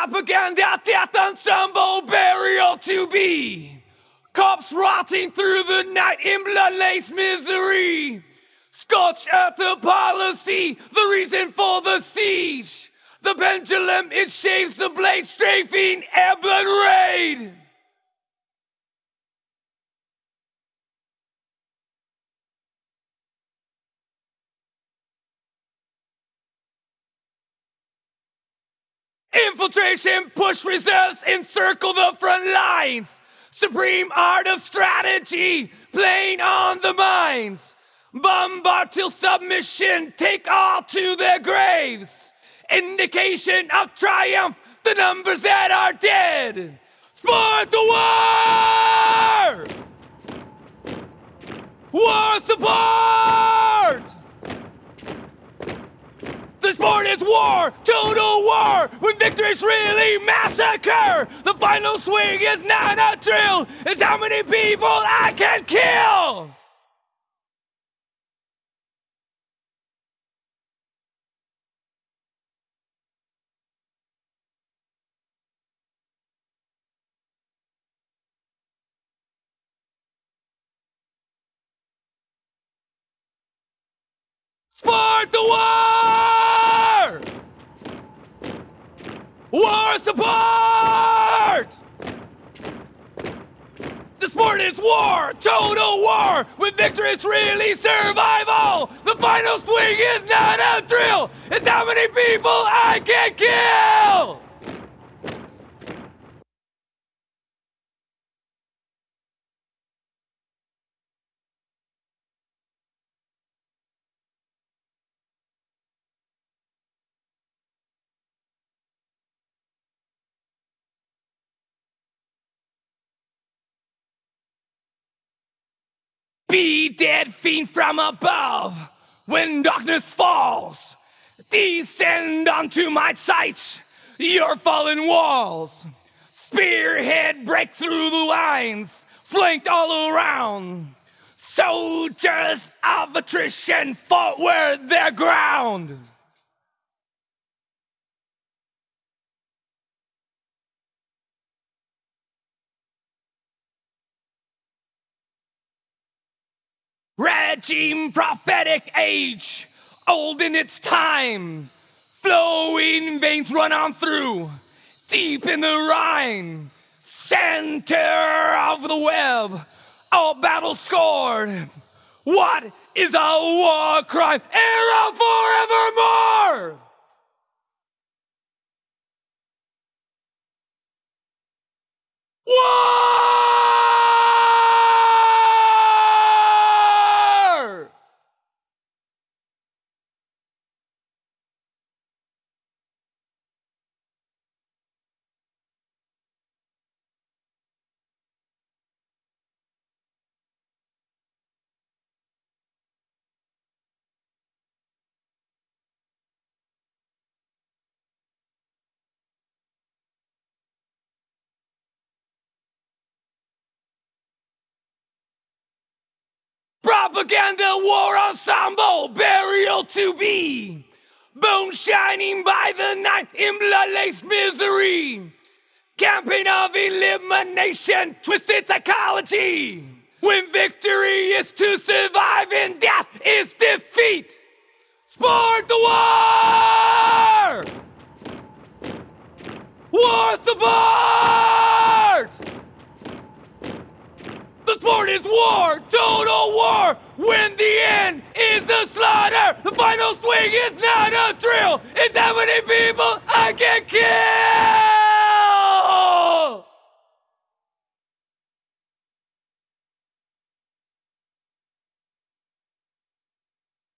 Propaganda, death ensemble, burial to be. Cops rotting through the night in blood-laced misery. Scorched earth the policy, the reason for the siege. The pendulum, it shaves the blade, strafing blood raid. Infiltration, push reserves, encircle the front lines. Supreme art of strategy, playing on the minds. Bombard till submission, take all to their graves. Indication of triumph, the numbers that are dead. Support the war! War support! Sport is war, total war, when victories really massacre. The final swing is not a drill, it's how many people I can kill. Support the war! War support! The sport is war, total war, with victory is really survival. The final swing is not a drill, it's how many people I can kill! Be dead fiend from above when darkness falls. Descend onto my sight, your fallen walls. Spearhead break through the lines, flanked all around. Soldiers of attrition fought where their ground. Regime prophetic age, old in its time. Flowing veins run on through, deep in the Rhine. Center of the web, all battles scored. What is a war crime? Era forevermore! Propaganda war ensemble, burial to be. Bone shining by the night in misery. Campaign of elimination, twisted psychology. When victory is to survive and death is defeat. Sport the war! War support! The sport is war, total war. When the end is a slaughter, the final swing is not a drill. It's how many people I can kill.